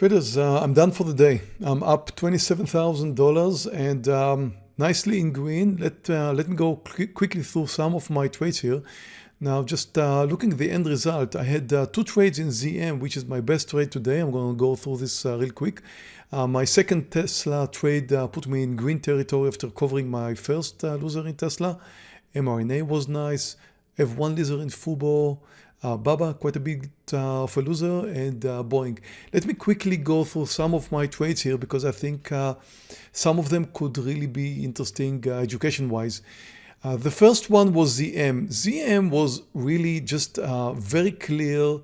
Traders, uh, I'm done for the day. I'm up $27,000 and um, nicely in green. Let, uh, let me go quickly through some of my trades here. Now, just uh, looking at the end result, I had uh, two trades in ZM, which is my best trade today. I'm going to go through this uh, real quick. Uh, my second Tesla trade uh, put me in green territory after covering my first uh, loser in Tesla. mRNA was nice. F1 loser in Fubo. Uh, Baba, quite a bit uh, of a loser, and uh, Boeing. Let me quickly go through some of my trades here because I think uh, some of them could really be interesting uh, education-wise. Uh, the first one was ZM. ZM was really just a very clear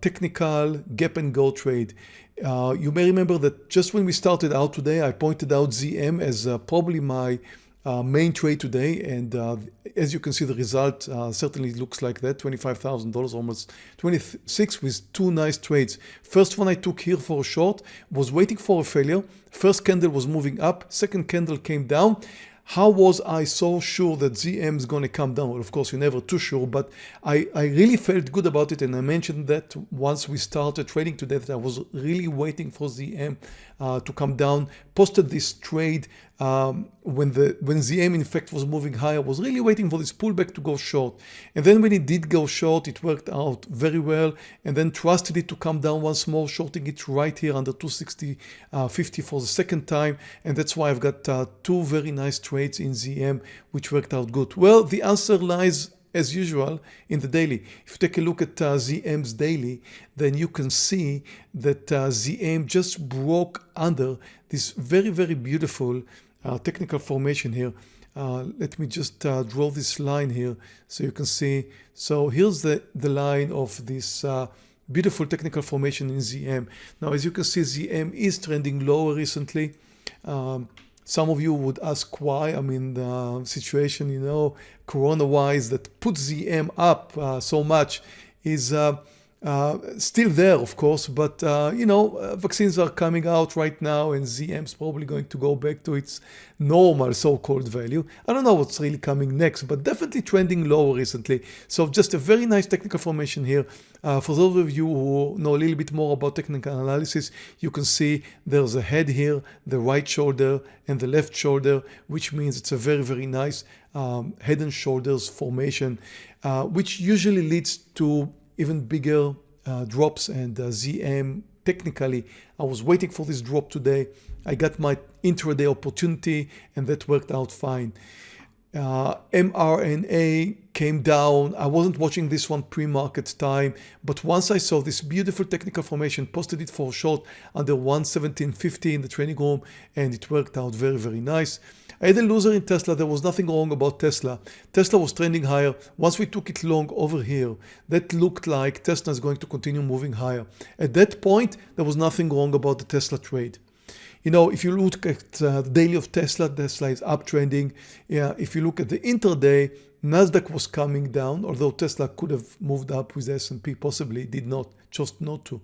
technical gap and go trade. you may remember that just when we started out today, I pointed out ZM as probably my main trade today and uh, as you can see the result uh, certainly looks like that $25,000 almost 26 with two nice trades. First one I took here for a short was waiting for a failure. First candle was moving up. Second candle came down how was I so sure that ZM is going to come down? Well, of course, you're never too sure, but I, I really felt good about it. And I mentioned that once we started trading today, that I was really waiting for ZM uh, to come down. Posted this trade um, when the when ZM in fact was moving higher, I was really waiting for this pullback to go short. And then when it did go short, it worked out very well. And then trusted it to come down once more, shorting it right here under 260.50 uh, for the second time. And that's why I've got uh, two very nice trades in ZM, which worked out good. Well, the answer lies as usual in the daily. If you take a look at uh, ZM's daily, then you can see that uh, ZM just broke under this very, very beautiful uh, technical formation here. Uh, let me just uh, draw this line here so you can see. So here's the, the line of this uh, beautiful technical formation in ZM. Now, as you can see, ZM is trending lower recently. Um, some of you would ask why. I mean, the situation, you know, corona-wise that puts ZM up uh, so much is uh, uh, still there, of course, but uh, you know, uh, vaccines are coming out right now and ZM is probably going to go back to its normal so-called value. I don't know what's really coming next, but definitely trending lower recently. So just a very nice technical formation here. Uh, for those of you who know a little bit more about technical analysis, you can see there's a head here, the right shoulder and the left shoulder, which means it's a very, very nice um, head and shoulders formation, uh, which usually leads to even bigger uh, drops and uh, ZM technically I was waiting for this drop today. I got my intraday opportunity and that worked out fine uh, mRNA came down. I wasn't watching this one pre-market time, but once I saw this beautiful technical formation, posted it for short under 117.50 in the trading room, and it worked out very, very nice. I had a loser in Tesla. There was nothing wrong about Tesla. Tesla was trending higher. Once we took it long over here, that looked like Tesla is going to continue moving higher. At that point, there was nothing wrong about the Tesla trade. You know, if you look at uh, the daily of Tesla, Tesla is uptrending. Yeah, if you look at the intraday, Nasdaq was coming down, although Tesla could have moved up with S&P, possibly did not, chose not to.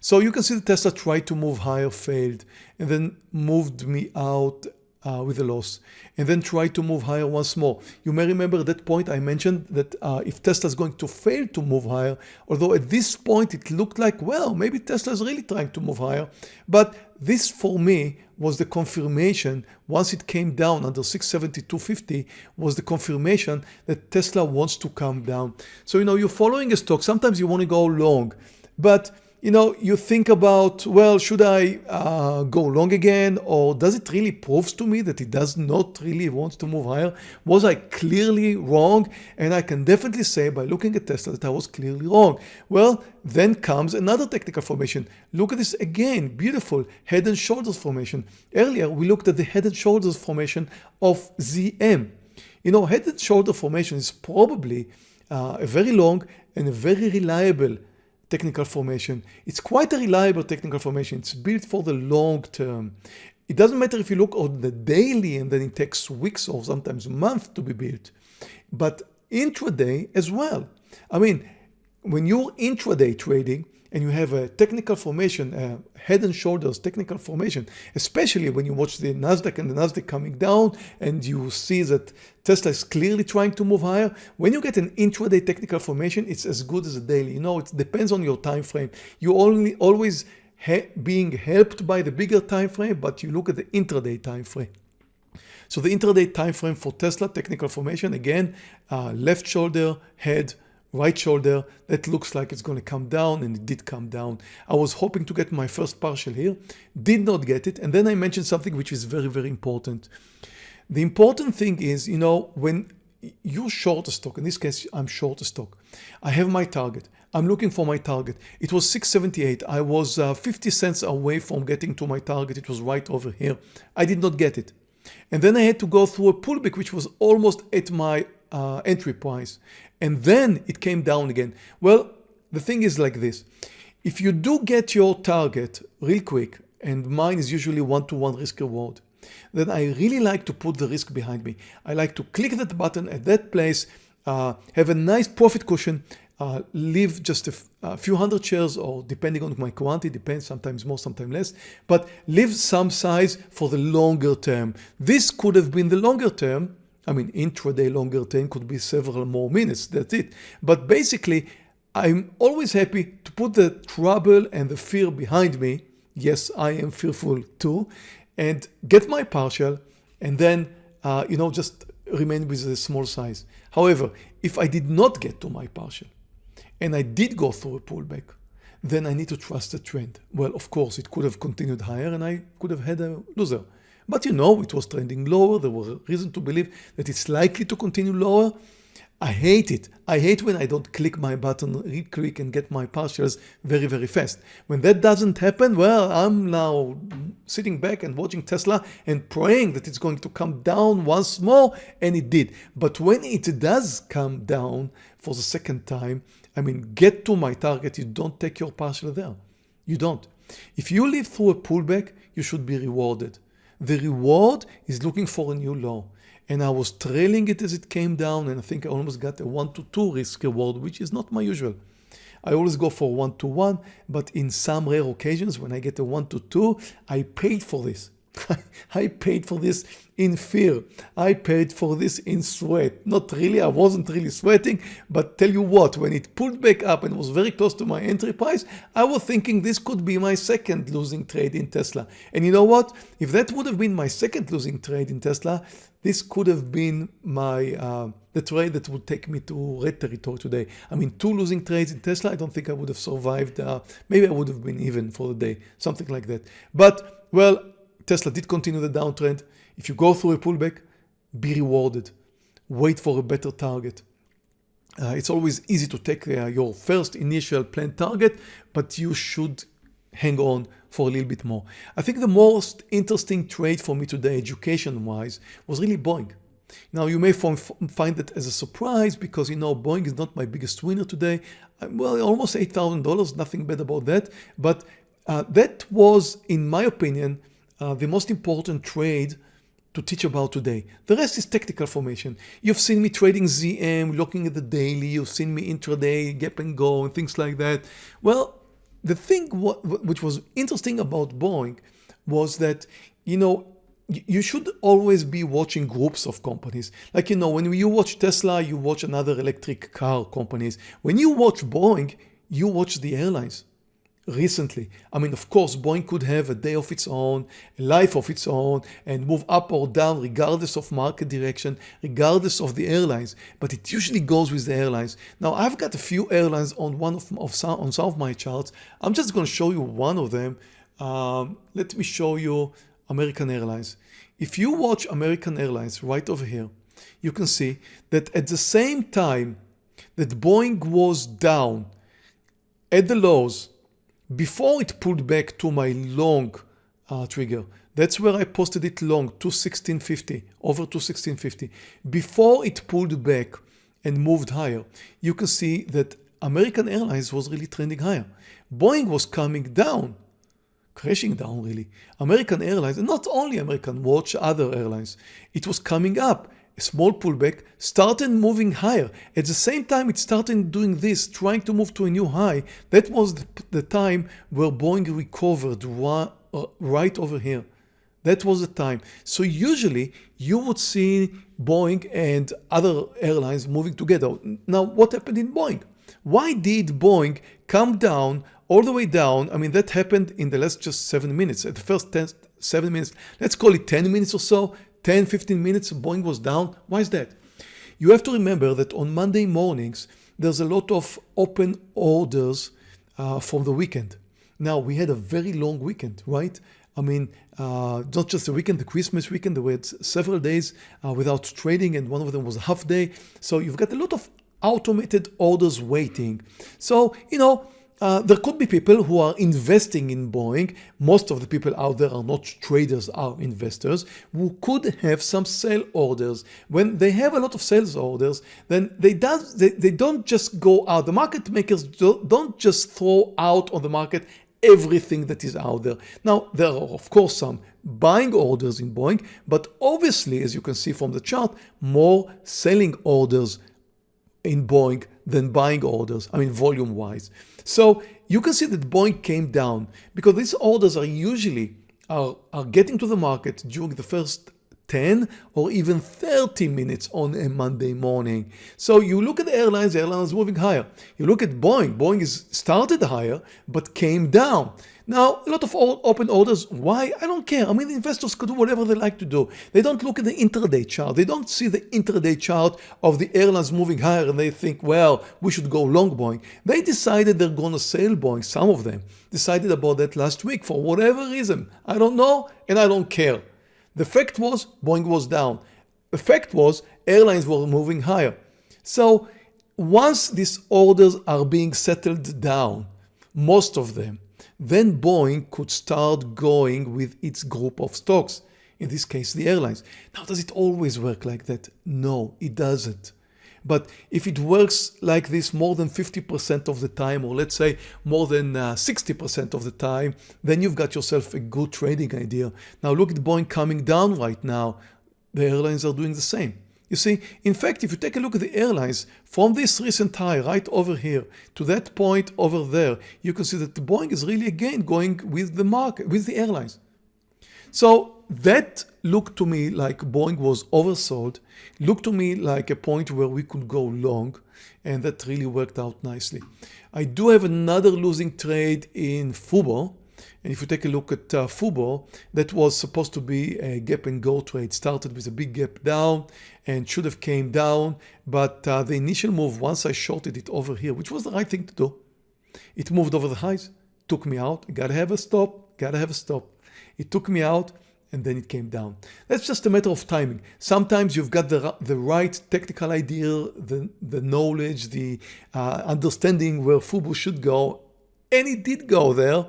So you can see that Tesla tried to move higher, failed, and then moved me out uh, with a loss and then try to move higher once more. You may remember that point I mentioned that uh, if Tesla is going to fail to move higher, although at this point it looked like, well, maybe Tesla is really trying to move higher. But this for me was the confirmation once it came down under 672.50 was the confirmation that Tesla wants to come down. So, you know, you're following a stock. Sometimes you want to go long, but you know, you think about, well, should I uh, go long again? Or does it really proves to me that it does not really want to move higher? Was I clearly wrong? And I can definitely say by looking at Tesla that I was clearly wrong. Well, then comes another technical formation. Look at this again, beautiful head and shoulders formation. Earlier, we looked at the head and shoulders formation of ZM. You know, head and shoulder formation is probably uh, a very long and a very reliable technical formation. It's quite a reliable technical formation. It's built for the long term. It doesn't matter if you look on the daily and then it takes weeks or sometimes months to be built, but intraday as well. I mean, when you're intraday trading, and you have a technical formation, a head and shoulders technical formation, especially when you watch the Nasdaq and the Nasdaq coming down and you see that Tesla is clearly trying to move higher. When you get an intraday technical formation, it's as good as a daily. You know, it depends on your time frame. You only always being helped by the bigger time frame, but you look at the intraday time frame. So the intraday time frame for Tesla technical formation, again, uh, left shoulder, head, right shoulder, that looks like it's going to come down and it did come down. I was hoping to get my first partial here, did not get it. And then I mentioned something which is very, very important. The important thing is, you know, when you short a stock, in this case, I'm short a stock. I have my target. I'm looking for my target. It was 678. I was uh, 50 cents away from getting to my target. It was right over here. I did not get it. And then I had to go through a pullback, which was almost at my uh, entry price. And then it came down again. Well, the thing is like this. If you do get your target real quick, and mine is usually one-to-one -one risk reward, then I really like to put the risk behind me. I like to click that button at that place, uh, have a nice profit cushion, uh, leave just a, a, few hundred shares or depending on my quantity, depends sometimes more, sometimes less, but leave some size for the longer term. This could have been the longer term. I mean, intraday longer term could be several more minutes, that's it. But basically, I'm always happy to put the trouble and the fear behind me. Yes, I am fearful too. And get my partial and then, uh, you know, just remain with a small size. However, if I did not get to my partial, and I did go through a pullback, then I need to trust the trend. Well, of course, it could have continued higher and I could have had a loser. But you know, it was trending lower. There was reason to believe that it's likely to continue lower. I hate it. I hate when I don't click my button real quick and get my partials very, very fast. When that doesn't happen, well, I'm now sitting back and watching Tesla and praying that it's going to come down once more, and it did. But when it does come down for the second time, I mean, get to my target, you don't take your partial there. You don't. If you live through a pullback, you should be rewarded. The reward is looking for a new low and I was trailing it as it came down and I think I almost got a 1 to 2 risk reward which is not my usual. I always go for 1 to 1 but in some rare occasions when I get a 1 to 2 I paid for this. I paid for this in fear. I paid for this in sweat. Not really, I wasn't really sweating, but tell you what, when it pulled back up and was very close to my entry price, I was thinking this could be my second losing trade in Tesla. And you know what? If that would have been my second losing trade in Tesla, this could have been my uh, the trade that would take me to red territory today. I mean, two losing trades in Tesla, I don't think I would have survived. Uh, maybe I would have been even for the day, something like that. But, well, Tesla did continue the downtrend. If you go through a pullback, be rewarded. Wait for a better target. Uh, it's always easy to take uh, your first initial planned target, but you should hang on for a little bit more. I think the most interesting trade for me today, education-wise, was really Boeing. Now you may find that as a surprise because you know Boeing is not my biggest winner today. Well, almost $8,000, nothing bad about that. But uh, that was, in my opinion, uh, the most important trade to teach about today. The rest is technical formation. You've seen me trading ZM, looking at the daily, you've seen me intraday, gap and go and things like that. Well, the thing what, which was interesting about Boeing was that, you know, you should always be watching groups of companies. Like, you know, when you watch Tesla, you watch another electric car companies. When you watch Boeing, you watch the airlines recently. I mean, of course, Boeing could have a day of its own, a life of its own, and move up or down regardless of market direction, regardless of the airlines. But it usually goes with the airlines. Now, I've got a few airlines on one of, of some, on some of my charts. I'm just going to show you one of them. Um, let me show you American Airlines. If you watch American Airlines right over here, you can see that at the same time that Boeing was down at the lows before it pulled back to my long uh, trigger, that's where I posted it long to 1650, over to 1650. Before it pulled back and moved higher, you can see that American Airlines was really trending higher. Boeing was coming down, crashing down really. American Airlines, and not only American, watch other airlines, it was coming up a small pullback, started moving higher. At the same time it started doing this, trying to move to a new high. That was the, time where Boeing recovered uh, right over here. That was the time. So usually you would see Boeing and other airlines moving together. Now what happened in Boeing? Why did Boeing come down all the way down. I mean, that happened in the last just seven minutes. At the first 10, seven minutes, let's call it 10 minutes or so, 10, 15 minutes, Boeing was down. Why is that? You have to remember that on Monday mornings, there's a lot of open orders uh, from the weekend. Now, we had a very long weekend, right? I mean, uh, not just the weekend, the Christmas weekend, there were several days uh, without trading, and one of them was a half day. So you've got a lot of automated orders waiting. So, you know, uh, there could be people who are investing in Boeing. Most of the people out there are not traders, are investors who could have some sale orders. When they have a lot of sales orders, then they, does, they, they don't just go out. The market makers don't just throw out on the market everything that is out there. Now, there are of course some buying orders in Boeing, but obviously, as you can see from the chart, more selling orders in Boeing than buying orders, I mean volume wise. So you can see that Boeing came down because these orders are usually are, are getting to the market during the first 10 or even 30 minutes on a Monday morning. So you look at the airlines, the airlines moving higher. You look at Boeing, Boeing is started higher but came down. Now, a lot of open orders. Why? I don't care. I mean, investors could do whatever they like to do. They don't look at the intraday chart. They don't see the intraday chart of the airlines moving higher and they think, well, we should go long Boeing. They decided they're going to sell Boeing. Some of them decided about that last week for whatever reason. I don't know and I don't care. The fact was Boeing was down. The fact was airlines were moving higher. So once these orders are being settled down, most of them, then Boeing could start going with its group of stocks, in this case the airlines. Now does it always work like that? No, it doesn't. But if it works like this more than 50% of the time, or let's say more than 60% uh, of the time, then you've got yourself a good trading idea. Now look at Boeing coming down right now. The airlines are doing the same. You see, in fact, if you take a look at the airlines from this recent high right over here to that point over there, you can see that the Boeing is really again going with the market, with the airlines. So that looked to me like Boeing was oversold, looked to me like a point where we could go long, and that really worked out nicely. I do have another losing trade in Fubo, and if you take a look at uh, Fubo, that was supposed to be a gap and go trade. Started with a big gap down and should have came down. But uh, the initial move, once I shorted it over here, which was the right thing to do, it moved over the highs, took me out. Gotta have a stop, gotta have a stop. It took me out and then it came down. That's just a matter of timing. Sometimes you've got the, the right technical idea, the, the knowledge, the uh, understanding where Fubo should go, and it did go there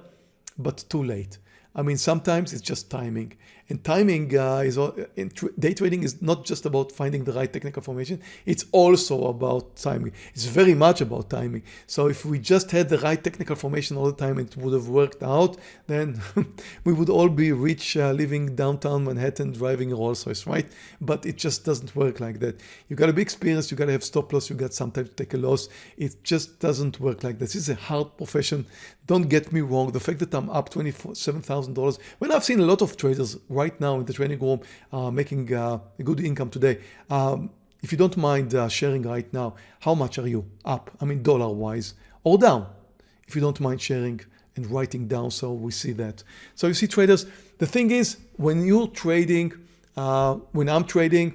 but too late. I mean, sometimes it's just timing. And timing uh, is in day trading is not just about finding the right technical formation. It's also about timing. It's very much about timing. So if we just had the right technical formation all the time, it would have worked out. Then we would all be rich, uh, living downtown Manhattan, driving a Rolls Royce, right? But it just doesn't work like that. You got to be experienced. You got to have stop loss. You got sometimes to take a loss. It just doesn't work like this. This is a hard profession. Don't get me wrong. The fact that I'm up $27,000 when I've seen a lot of traders right now in the training room uh, making uh, a good income today. Um, if you don't mind uh, sharing right now, how much are you up? I mean, dollar wise or down? If you don't mind sharing and writing down so we see that. So you see traders, the thing is when you're trading, uh, when I'm trading,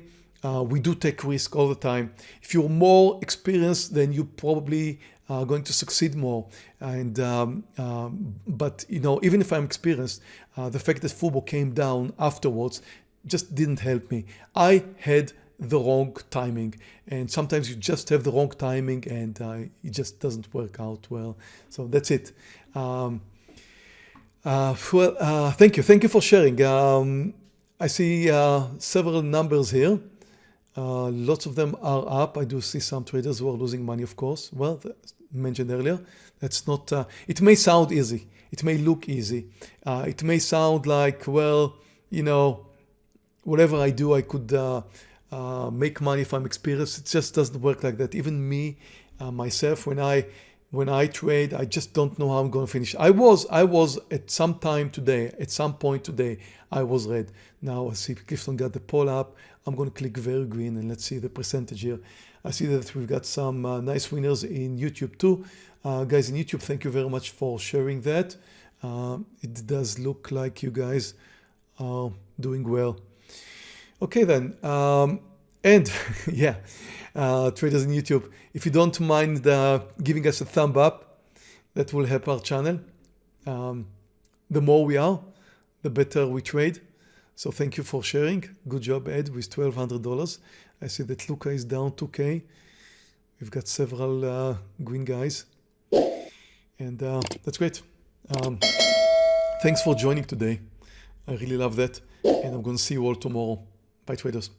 uh, we do take risk all the time. If you're more experienced, then you probably uh, going to succeed more. And um, um, but you know, even if I'm experienced, uh, the fact that Fubo came down afterwards just didn't help me. I had the wrong timing, and sometimes you just have the wrong timing, and uh, it just doesn't work out well. So that's it. Um, uh, well, uh, thank you, thank you for sharing. Um, I see uh, several numbers here. Uh, lots of them are up. I do see some traders who are losing money, of course. Well, mentioned earlier, that's not, uh, it may sound easy. It may look easy. Uh, it may sound like, well, you know, whatever I do, I could uh, uh, make money if I'm experienced. It just doesn't work like that. Even me, myself, when I when I trade, I just don't know how I'm going to finish. I was, I was at some time today, at some point today, I was red. Now I see Clifton got the poll up. I'm going to click very green and let's see the percentage here. I see that we've got some uh, nice winners in YouTube too. Uh, guys in YouTube, thank you very much for sharing that. Uh, it does look like you guys are doing well. Okay then, um, and yeah, uh, traders in YouTube, if you don't mind uh, giving us a thumb up, that will help our channel. Um, the more we are, the better we trade. So thank you for sharing. Good job, Ed, with $1,200. I see that Luca is down 2K. We've got several uh, green guys. And uh, that's great. Um, thanks for joining today. I really love that. And I'm going to see you all tomorrow. Bye, traders.